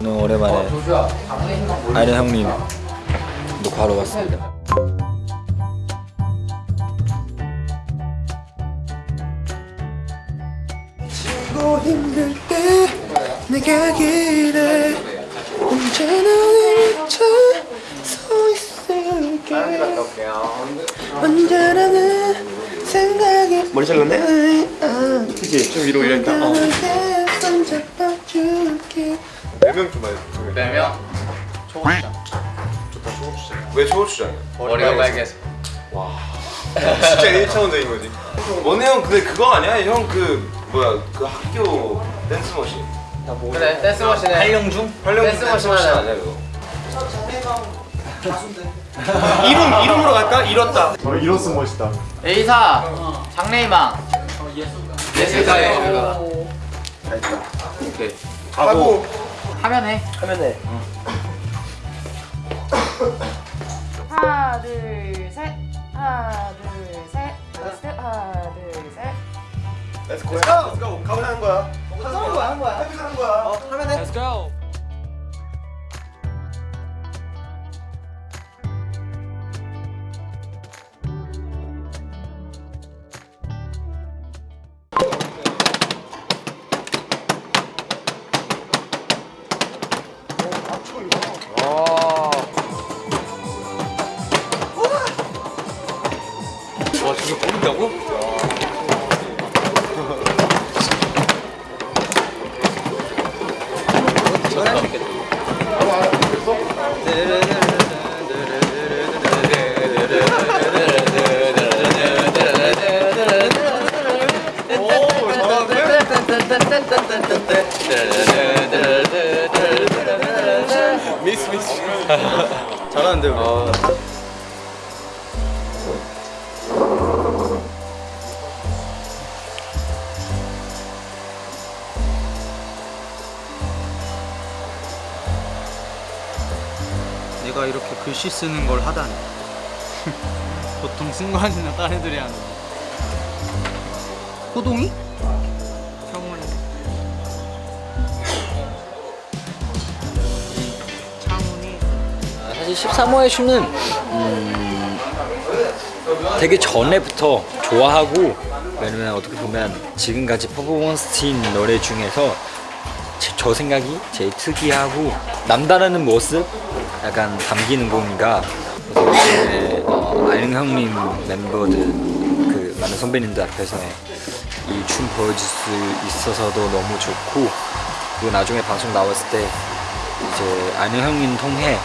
오늘 오랜만에 아이린 형님. 녹화하러 왔습니다. 고 힘들 때 내가 기대 언제나 내쳐 서 있을게 언제나 내 생각에 머리 잘랐네? 그치 좀 위로 올렸다 어. 손잡아줄게 네명 좀 많이 네명 초고추장 왜 초고추장이야? 머리가 빨개서 진짜 1차원적인 거지 원혜 형 근데 그거 아니야? 형 그 뭐야 그 학교 댄스 머신 그래 댄스 머신에 활용 중? 활용 댄스 머신. 아니야 그거? 이름, 이름으로 갈까? 잃었다. A사 장래희망. 예술가의 오케이. 하고. 하면 해. 하면 돼 하나 둘셋. 하나 둘셋. 스텝 하나 둘셋. Let's go. Let's go. 가면 하는 거야. 하는 거야 하는 거야. 하는 거야. 어 하면 돼 Let's go 모른다고? 미스 미스 잘하는데 아. 내가 이렇게 글씨 쓰는 걸 하다니. 보통 승관이나 딴 애들이 하는 호동이? 형은 창훈이. 사실 13호의 슈는 음, 되게 전에부터 좋아하고 왜냐면 어떻게 보면 지금까지 퍼포먼스인 노래 중에서 제- 저 생각이 제일 특이하고 남다른 모습 약간 담기는 그래서 이제 어, 아영 형님 멤버들 그 많은 선배님들 앞에서 이 춤 보여줄 수 있어서도 너무 좋고 그리고 나중에 방송 나왔을 때 이제 아는 형님 통해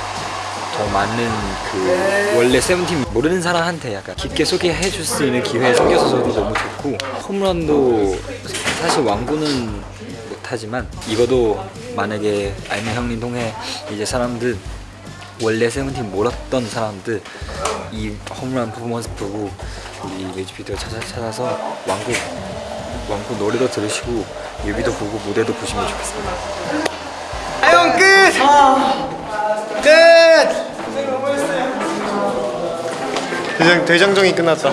더 많은 그 원래 세븐틴 모르는 사람한테 약간 깊게 소개해 줄 수 있는 기회 생겨서도 너무 좋고 홈런도 사실 왕구는 못하지만 이거도 만약에 알면 형님 통해 이제 사람들 원래 세븐틴 몰랐던 사람들 이 홈런 퍼포먼스 보고 이 뮤직비디오 찾아, 찾아서 왕구 왕구 노래도 들으시고 뮤비도 보고 무대도 보시면 좋겠습니다. 아영 끝! 끝! 대장, 대장정이 끝났다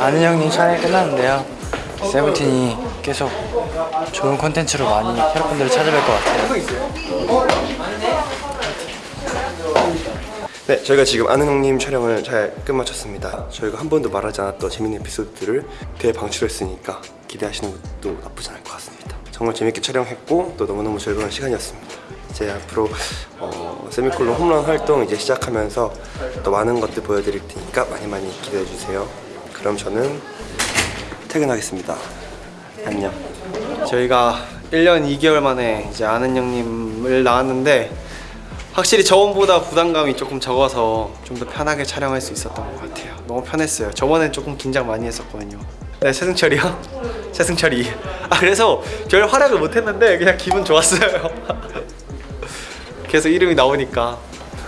아는 형님 촬영이 끝났는데요. 세븐틴이 계속 좋은 콘텐츠로 많이 여러분들을 찾아뵐 것 같아요. 네, 저희가 지금 아는 형님 촬영을 잘 끝마쳤습니다. 저희가 한 번도 말하지 않았던 재밌는 에피소드들을 대방출했으니까 기대하시는 것도 나쁘지 않을 것 같습니다. 정말 재밌게 촬영했고 또 너무너무 즐거운 시간이었습니다. 이제 앞으로 어, 세미콜론 홈런 활동 이제 시작하면서 또 많은 것들 보여드릴 테니까 많이 많이 기대해 주세요. 그럼 저는 퇴근하겠습니다. 안녕. 저희가 1년 2개월 만에 이제 아는 형님을 나왔는데 확실히 저번보다 부담감이 조금 적어서 좀 더 편하게 촬영할 수 있었던 것 같아요 너무 편했어요 저번엔 조금 긴장 많이 했었거든요 네 최승철이요? 최승철이 아 그래서 별 활약을 못했는데 그냥 기분 좋았어요 계속 이름이 나오니까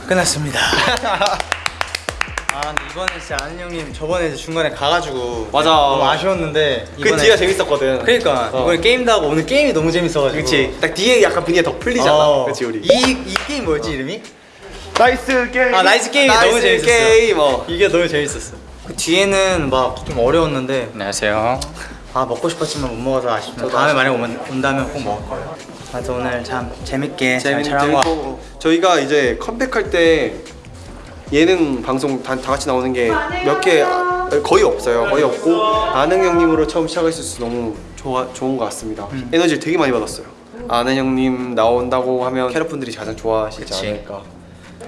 끝났습니다. 아 근데 이번에 진짜 아는 형님 저번에 이제 중간에 가가지고 맞아. 너무 아쉬웠는데 그 뒤가 재밌었거든 그러니까 어. 이번에 게임도 하고 오늘 게임이 너무 재밌어가지고 그치 딱 뒤에 약간 분위기가 더 풀리잖아 어. 그치 우리 이, 이 게임 뭐였지 이름이? 나이스 게임. 아 나이스 게임이 나이스 너무 재밌었어. 게임, 어. 이게 너무 재밌었어. 그 뒤에는 막 좀 어려웠는데 안녕하세요. 아 먹고 싶었지만 못 먹어서 아쉽네요. 다음에 만약 오면 온다면 꼭 먹을 거예요. 그래서 오늘 참 재밌게 잘 재밌 촬영한 거 저희가 이제 컴백할 때 예능 방송 다, 다 같이 나오는 게 몇 개 거의 없어요. 거의 없고 아는 형님으로 처음 시작할 수 있어서 너무 좋아 좋은 것 같습니다. 에너지를 되게 많이 받았어요. 아는 형님 나온다고 하면 캐럿분들이 가장 좋아하시지 그치. 않을까.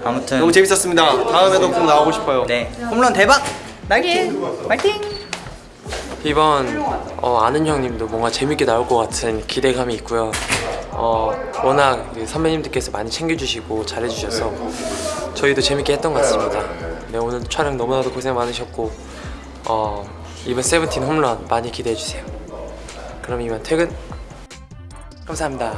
아무튼 너무 재밌었습니다. 다음에도 꼭 나오고 싶어요. 네 홈런 대박 날개 파이팅 이번 어, 아는 형님도 뭔가 재밌게 나올 것 같은 기대감이 있고요. 어, 워낙 그 선배님들께서 많이 챙겨주시고 잘해주셔서 저희도 재밌게 했던 것 같습니다. 네, 오늘 촬영 너무나도 고생 많으셨고 어, 이번 세븐틴 홈런 많이 기대해주세요. 그럼 이만 퇴근. 감사합니다.